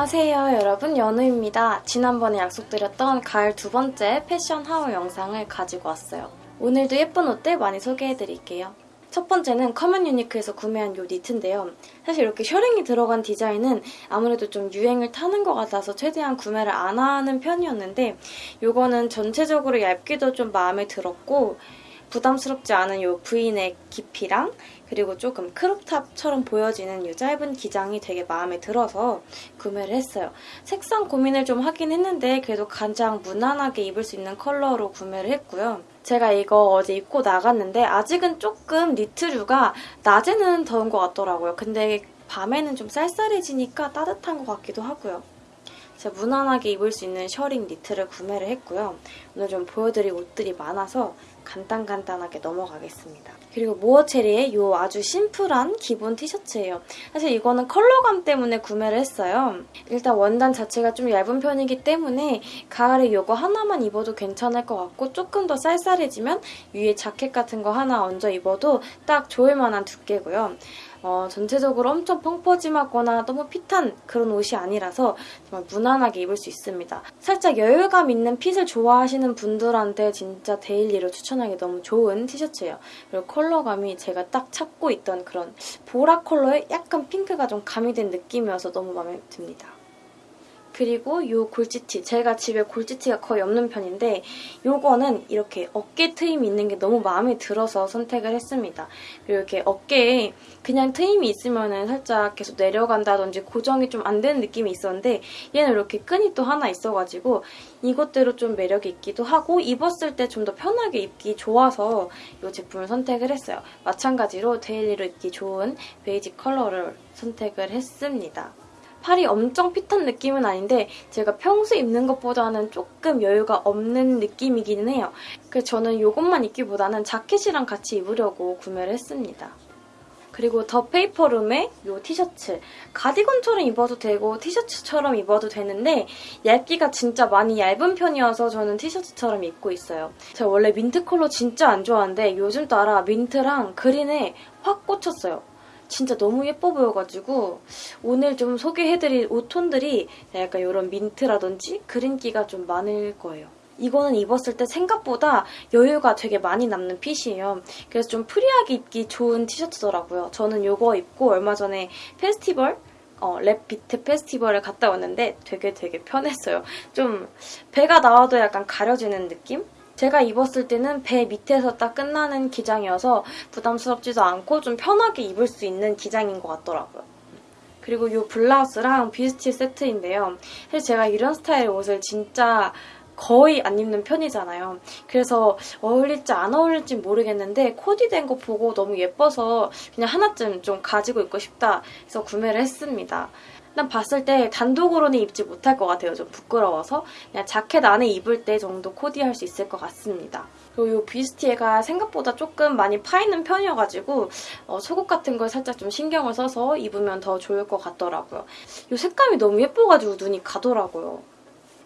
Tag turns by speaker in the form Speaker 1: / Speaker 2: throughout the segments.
Speaker 1: 안녕하세요 여러분 연우입니다. 지난번에 약속드렸던 가을 두 번째 패션 haul 영상을 가지고 왔어요. 오늘도 예쁜 옷들 많이 소개해드릴게요. 첫 번째는 커먼 유니크에서 구매한 이 니트인데요. 사실 이렇게 셔링이 들어간 디자인은 아무래도 좀 유행을 타는 것 같아서 최대한 구매를 안 하는 편이었는데 이거는 전체적으로 얇기도 좀 마음에 들었고 부담스럽지 않은 이 V넥 깊이랑 그리고 조금 crop top처럼 보여지는 이 짧은 기장이 되게 마음에 들어서 구매를 했어요. 색상 고민을 좀 하긴 했는데 그래도 가장 무난하게 입을 수 있는 컬러로 구매를 했고요. 제가 이거 어제 입고 나갔는데 아직은 조금 니트류가 낮에는 더운 것 같더라고요. 근데 밤에는 좀 쌀쌀해지니까 따뜻한 것 같기도 하고요. 제가 무난하게 입을 수 있는 셔링 니트를 구매를 했고요. 오늘 좀 보여드릴 옷들이 많아서 간단간단하게 넘어가겠습니다. 그리고 모어체리의 이 아주 심플한 기본 티셔츠예요. 사실 이거는 컬러감 때문에 구매를 했어요. 일단 원단 자체가 좀 얇은 편이기 때문에 가을에 이거 하나만 입어도 괜찮을 것 같고 조금 더 쌀쌀해지면 위에 자켓 같은 거 하나 얹어 입어도 딱 좋을 만한 두께고요. 어, 전체적으로 엄청 펑퍼짐하거나 너무 fit한 그런 옷이 아니라서 정말 무난하게 입을 수 있습니다. 살짝 여유감 있는 fit을 좋아하시는 분들한테 진짜 daily로 추천하기 너무 좋은 티셔츠예요. 그리고 컬러감이 제가 딱 찾고 있던 그런 보라 컬러에 약간 핑크가 좀 가미된 느낌이어서 너무 마음에 듭니다. 그리고 이 골지티. 제가 집에 골지티가 거의 없는 편인데 이거는 이렇게 어깨 트임이 있는 게 너무 마음에 들어서 선택을 했습니다. 그리고 이렇게 어깨에 그냥 트임이 있으면 은 살짝 계속 내려간다든지 고정이 좀 안 되는 느낌이 있었는데 얘는 이렇게 끈이 또 하나 있어가지고 이것대로 좀 매력이 있기도 하고 입었을 때 좀 더 편하게 입기 좋아서 이 제품을 선택을 했어요. 마찬가지로 daily로 입기 좋은 베이지 컬러를 선택을 했습니다. 팔이 엄청 fit한 느낌은 아닌데 제가 평소 입는 것보다는 조금 여유가 없는 느낌이기는 해요. 그래서 저는 이것만 입기보다는 자켓이랑 같이 입으려고 구매를 했습니다. 그리고 더 페이퍼룸의 이 티셔츠. 가디건처럼 입어도 되고 티셔츠처럼 입어도 되는데 얇기가 진짜 많이 얇은 편이어서 저는 티셔츠처럼 입고 있어요. 제가 원래 민트 컬러 진짜 안 좋아하는데 요즘 따라 민트랑 green에 확 꽂혔어요. 진짜 너무 예뻐 보여가지고 오늘 좀 소개해드릴 옷톤들이 약간 이런 민트라든지 green기가 좀 많을 거예요. 이거는 입었을 때 생각보다 여유가 되게 많이 남는 fit이에요. 그래서 좀 free하게 입기 좋은 티셔츠더라고요. 저는 이거 입고 얼마 전에 페스티벌 어, 랩 비트 페스티벌을 갔다 왔는데 되게 되게 편했어요. 좀 배가 나와도 약간 가려지는 느낌? 제가 입었을 때는 배 밑에서 딱 끝나는 기장이어서 부담스럽지도 않고 좀 편하게 입을 수 있는 기장인 것 같더라고요. 그리고 이 블라우스랑 비스티 세트인데요. 사실 제가 이런 스타일의 옷을 진짜 거의 안 입는 편이잖아요. 그래서 어울릴지 안 어울릴지 모르겠는데 코디된 거 보고 너무 예뻐서 그냥 하나쯤 좀 가지고 입고 싶다 해서 구매를 했습니다. 일단 봤을 때 단독으로는 입지 못할 것 같아요. 좀 부끄러워서 그냥 자켓 안에 입을 때 정도 코디할 수 있을 것 같습니다. 그리고 이 bustier가 생각보다 조금 많이 파이는 편이어가지고 어, 속옷 같은 걸 살짝 좀 신경을 써서 입으면 더 좋을 것 같더라고요. 이 색감이 너무 예뻐가지고 눈이 가더라고요.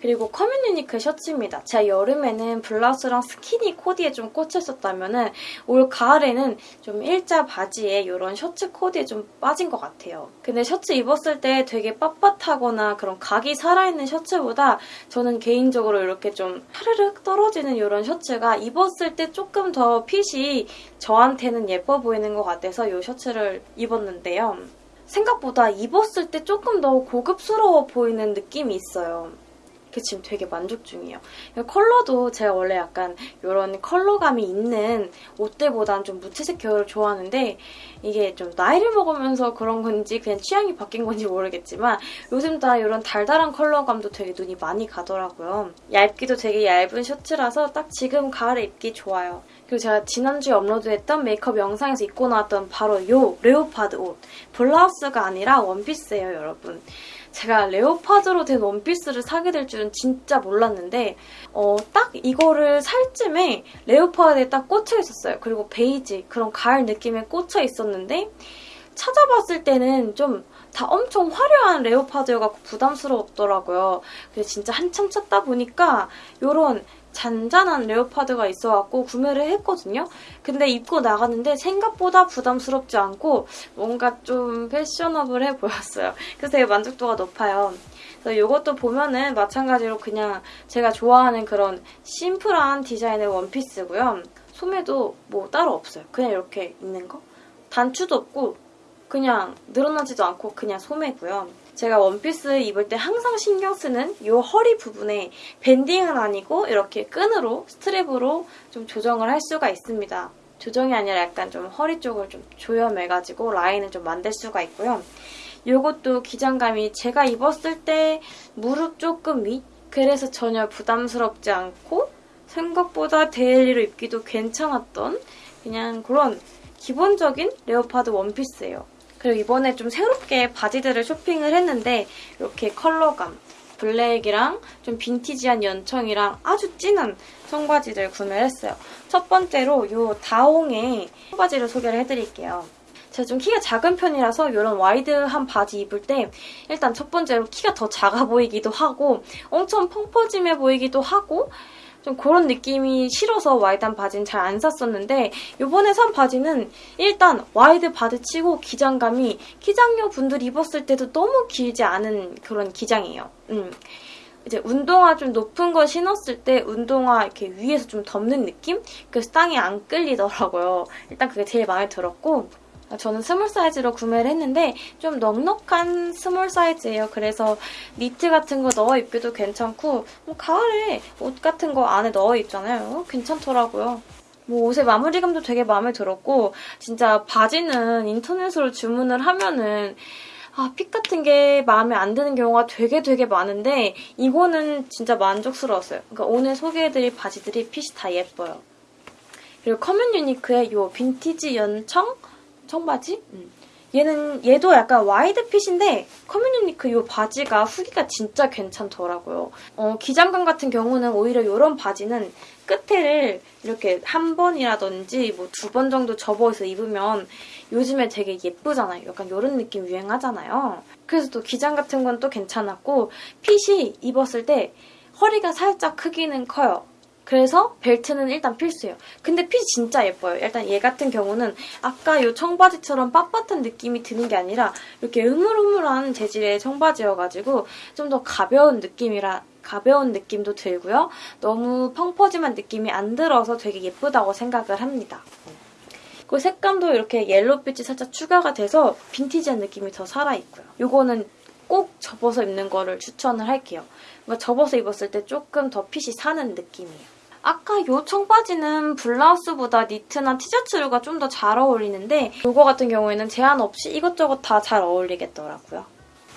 Speaker 1: 그리고 커먼유니크 셔츠입니다. 제가 여름에는 블라우스랑 스키니 코디에 좀 꽂혔었다면 올 가을에는 좀 일자 바지에 이런 셔츠 코디에 좀 빠진 것 같아요. 근데 셔츠 입었을 때 되게 빳빳하거나 그런 각이 살아있는 셔츠보다 저는 개인적으로 이렇게 좀 하르륵 떨어지는 이런 셔츠가 입었을 때 조금 더 핏이 저한테는 예뻐 보이는 것 같아서 이 셔츠를 입었는데요. 생각보다 입었을 때 조금 더 고급스러워 보이는 느낌이 있어요. 그 지금 되게 만족 중이에요. 컬러도 제가 원래 약간 이런 컬러감이 있는 옷들보다는 좀 무채색 계열을 좋아하는데 이게 좀 나이를 먹으면서 그런 건지 그냥 취향이 바뀐 건지 모르겠지만 요즘 다 이런 달달한 컬러감도 되게 눈이 많이 가더라고요. 얇기도 되게 얇은 셔츠라서 딱 지금 가을에 입기 좋아요. 그리고 제가 지난주에 업로드했던 메이크업 영상에서 입고 나왔던 바로 이 leopard 옷. 블라우스가 아니라 원피스예요, 여러분. 제가 leopard로 된 원피스를 사게 될 줄은 진짜 몰랐는데 어, 딱 이거를 살 쯤에 leopard에 딱 꽂혀 있었어요. 그리고 베이지 그런 가을 느낌에 꽂혀 있었는데 찾아봤을 때는 좀 다 엄청 화려한 레오파드여갖고 부담스러웠더라고요. 그래서 진짜 한참 찾다 보니까 이런 잔잔한 레오파드가 있어갖고 구매를 했거든요. 근데 입고 나갔는데 생각보다 부담스럽지 않고 뭔가 좀 패셔너블해 보였어요. 그래서 되게 만족도가 높아요. 그래서 이것도 보면은 마찬가지로 그냥 제가 좋아하는 그런 심플한 디자인의 원피스고요. 소매도 뭐 따로 없어요. 그냥 이렇게 있는 거. 단추도 없고 그냥 늘어나지도 않고 그냥 소매고요. 제가 원피스 입을 때 항상 신경 쓰는 이 허리 부분에 밴딩은 아니고 이렇게 끈으로 스트랩으로 좀 조정을 할 수가 있습니다. 조정이 아니라 약간 좀 허리 쪽을 좀 조염해가지고 라인을 좀 만들 수가 있고요. 이것도 기장감이 제가 입었을 때 무릎 조금 위 그래서 전혀 부담스럽지 않고 생각보다 daily로 입기도 괜찮았던 그냥 그런 기본적인 leopard 원피스예요. 그리고 이번에 좀 새롭게 바지들을 쇼핑을 했는데 이렇게 컬러감, 블랙이랑 좀 빈티지한 연청이랑 아주 진한 청바지를 구매를 했어요. 첫 번째로 이 다홍의 청바지를 소개를 해드릴게요. 제가 좀 키가 작은 편이라서 이런 wide한 바지 입을 때 일단 첫 번째로 키가 더 작아 보이기도 하고 엄청 펑퍼짐해 보이기도 하고 좀 그런 느낌이 싫어서 wide한 바지는 잘 안 샀었는데 이번에 산 바지는 일단 wide 바지 치고 기장감이 키작녀 분들이 입었을 때도 너무 길지 않은 그런 기장이에요. 음. 이제 운동화 좀 높은 거 신었을 때 운동화 이렇게 위에서 좀 덮는 느낌? 그래서 땅이 안 끌리더라고요. 일단 그게 제일 마음에 들었고 저는 스몰 사이즈로 구매를 했는데 좀 넉넉한 스몰 사이즈예요. 그래서 니트 같은 거 넣어 입기도 괜찮고 뭐 가을에 옷 같은 거 안에 넣어 입잖아요. 괜찮더라고요. 뭐 옷의 마무리감도 되게 마음에 들었고 진짜 바지는 인터넷으로 주문을 하면은 아, fit 같은 게 마음에 안 드는 경우가 되게 되게 많은데 이거는 진짜 만족스러웠어요. 그러니까 오늘 소개해드릴 바지들이 fit이 다 예뻐요. 그리고 커먼 유니크의 이 빈티지 연청 청바지? 음. 얘는 얘도 약간 wide fit인데 커먼유니크 이 바지가 후기가 진짜 괜찮더라고요. 어, 기장감 같은 경우는 오히려 이런 바지는 끝에를 이렇게 한 번이라든지 뭐 두 번 정도 접어서 입으면 요즘에 되게 예쁘잖아요. 약간 이런 느낌 유행하잖아요. 그래서 또 기장 같은 건 또 괜찮았고 핏이 입었을 때 허리가 살짝 크기는 커요. 그래서 벨트는 일단 필수예요. 근데 핏이 진짜 예뻐요. 일단 얘 같은 경우는 아까 이 청바지처럼 빳빳한 느낌이 드는 게 아니라 이렇게 으물으물한 재질의 청바지여가지고 좀 더 가벼운 느낌이라 가벼운 느낌도 들고요. 너무 펑퍼짐한 느낌이 안 들어서 되게 예쁘다고 생각을 합니다. 그 색감도 이렇게 옐로빛이 살짝 추가가 돼서 빈티지한 느낌이 더 살아있고요. 이거는 꼭 접어서 입는 거를 추천을 할게요. 접어서 입었을 때 조금 더 핏이 사는 느낌이에요. 아까 요 청바지는 블라우스보다 니트나 티셔츠류가 좀 더 잘 어울리는데 이거 같은 경우에는 제한 없이 이것저것 다 잘 어울리겠더라고요.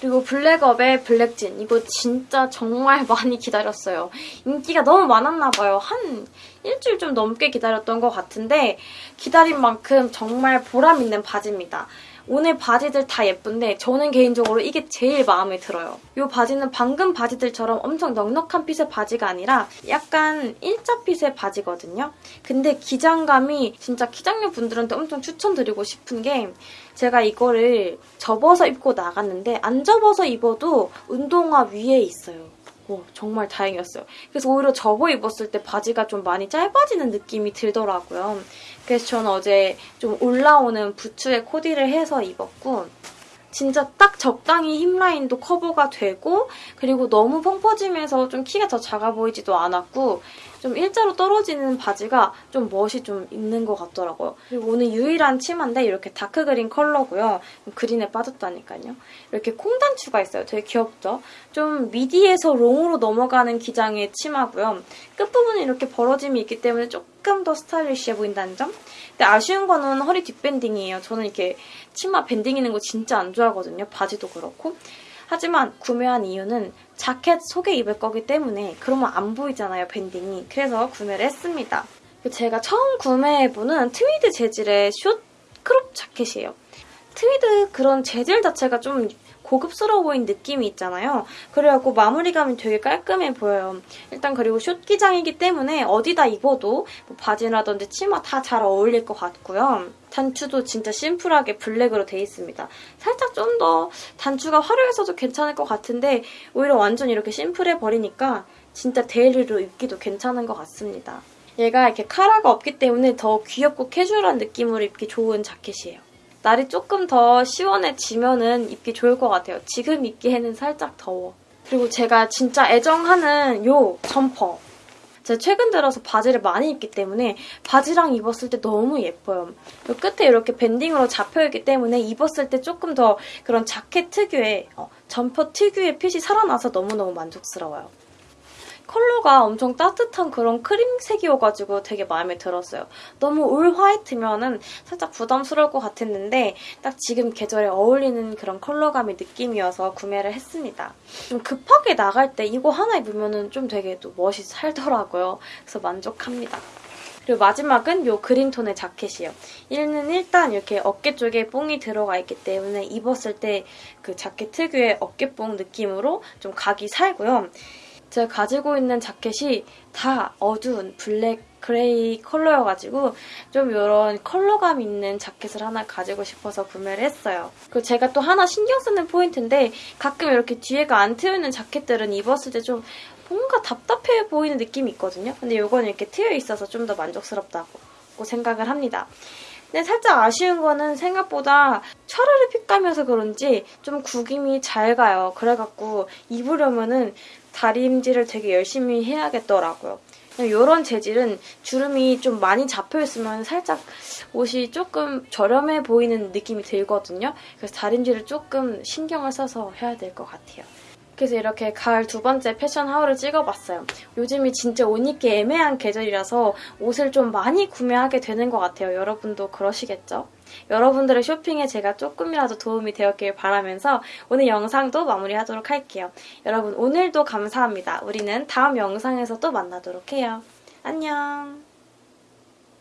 Speaker 1: 그리고 블랙업의 블랙진 이거 진짜 정말 많이 기다렸어요. 인기가 너무 많았나 봐요. 한 일주일 좀 넘게 기다렸던 것 같은데 기다린 만큼 정말 보람 있는 바지입니다. 오늘 바지들 다 예쁜데 저는 개인적으로 이게 제일 마음에 들어요. 이 바지는 방금 바지들처럼 엄청 넉넉한 핏의 바지가 아니라 약간 일자 핏의 바지거든요. 근데 기장감이 진짜 기장녀 분들한테 엄청 추천드리고 싶은 게 제가 이거를 접어서 입고 나갔는데 안 접어서 입어도 운동화 위에 있어요. 오, 정말 다행이었어요. 그래서 오히려 접어 입었을 때 바지가 좀 많이 짧아지는 느낌이 들더라고요. 그래서 저는 어제 좀 올라오는 부츠에 코디를 해서 입었고 진짜 딱 적당히 hip line도 커버가 되고 그리고 너무 펑퍼짐해서 좀 키가 더 작아 보이지도 않았고 좀 일자로 떨어지는 바지가 좀 멋이 좀 있는 것 같더라고요. 그리고 오늘 유일한 치마인데 이렇게 dark green 컬러고요. green에 빠졌다니까요. 이렇게 콩단추가 있어요. 되게 귀엽죠? 좀 미디에서 long으로 넘어가는 기장의 치마고요. 끝부분에 이렇게 벌어짐이 있기 때문에 조금 더 stylish해 보인다는 점? 근데 아쉬운 거는 허리 뒷밴딩이에요. 저는 이렇게 치마 밴딩 있는 거 진짜 안 좋아하거든요. 바지도 그렇고. 하지만 구매한 이유는 자켓 속에 입을 거기 때문에 그러면 안 보이잖아요, 밴딩이. 그래서 구매를 했습니다. 제가 처음 구매해보는 트위드 재질의 short crop 자켓이에요. 트위드 그런 재질 자체가 좀 고급스러워 보이는 느낌이 있잖아요. 그래갖고 마무리감이 되게 깔끔해 보여요. 일단 그리고 숏 기장이기 때문에 어디다 입어도 뭐 바지라든지 치마 다 잘 어울릴 것 같고요. 단추도 진짜 심플하게 black으로 돼 있습니다. 살짝 좀 더 단추가 화려해서도 괜찮을 것 같은데 오히려 완전 이렇게 심플해 버리니까 진짜 daily로 입기도 괜찮은 것 같습니다. 얘가 이렇게 카라가 없기 때문에 더 귀엽고 캐주얼한 느낌으로 입기 좋은 자켓이에요. 날이 조금 더 시원해지면은 입기 좋을 것 같아요. 지금 입기에는 살짝 더워. 그리고 제가 진짜 애정하는 요 점퍼. 제가 최근 들어서 바지를 많이 입기 때문에 바지랑 입었을 때 너무 예뻐요. 요 끝에 이렇게 banding으로 잡혀있기 때문에 입었을 때 조금 더 그런 자켓 특유의 어, 점퍼 특유의 핏이 살아나서 너무너무 만족스러워요. 컬러가 엄청 따뜻한 그런 크림색이어가지고 되게 마음에 들었어요. 너무 all white면은 살짝 부담스러울 것 같았는데 딱 지금 계절에 어울리는 그런 컬러감의 느낌이어서 구매를 했습니다. 좀 급하게 나갈 때 이거 하나 입으면은 좀 되게 또 멋이 살더라고요. 그래서 만족합니다. 그리고 마지막은 이 green tone의 자켓이에요. 얘는 일단 이렇게 어깨 쪽에 뽕이 들어가 있기 때문에 입었을 때 그 자켓 특유의 어깨뽕 느낌으로 좀 각이 살고요. 제가 가지고 있는 자켓이 다 어두운 black gray 컬러여가지고 좀 이런 컬러감 있는 자켓을 하나 가지고 싶어서 구매를 했어요. 그리고 제가 또 하나 신경 쓰는 포인트인데 가끔 이렇게 뒤에가 안 트여있는 자켓들은 입었을 때 좀 뭔가 답답해 보이는 느낌이 있거든요. 근데 이거는 이렇게 트여 있어서 좀 더 만족스럽다고 생각을 합니다. 근데 살짝 아쉬운 거는 생각보다 셔르르 핏감이어서 그런지 좀 구김이 잘 가요. 그래갖고 입으려면은 다림질을 되게 열심히 해야겠더라고요. 이런 재질은 주름이 좀 많이 잡혀있으면 살짝 옷이 조금 저렴해 보이는 느낌이 들거든요. 그래서 다림질을 조금 신경을 써서 해야 될 것 같아요. 그래서 이렇게 가을 두 번째 패션 하울을 찍어봤어요. 요즘이 진짜 옷 입기 애매한 계절이라서 옷을 좀 많이 구매하게 되는 것 같아요. 여러분도 그러시겠죠? 여러분들의 쇼핑에 제가 조금이라도 도움이 되었길 바라면서 오늘 영상도 마무리하도록 할게요. 여러분 오늘도 감사합니다. 우리는 다음 영상에서 또 만나도록 해요. 안녕!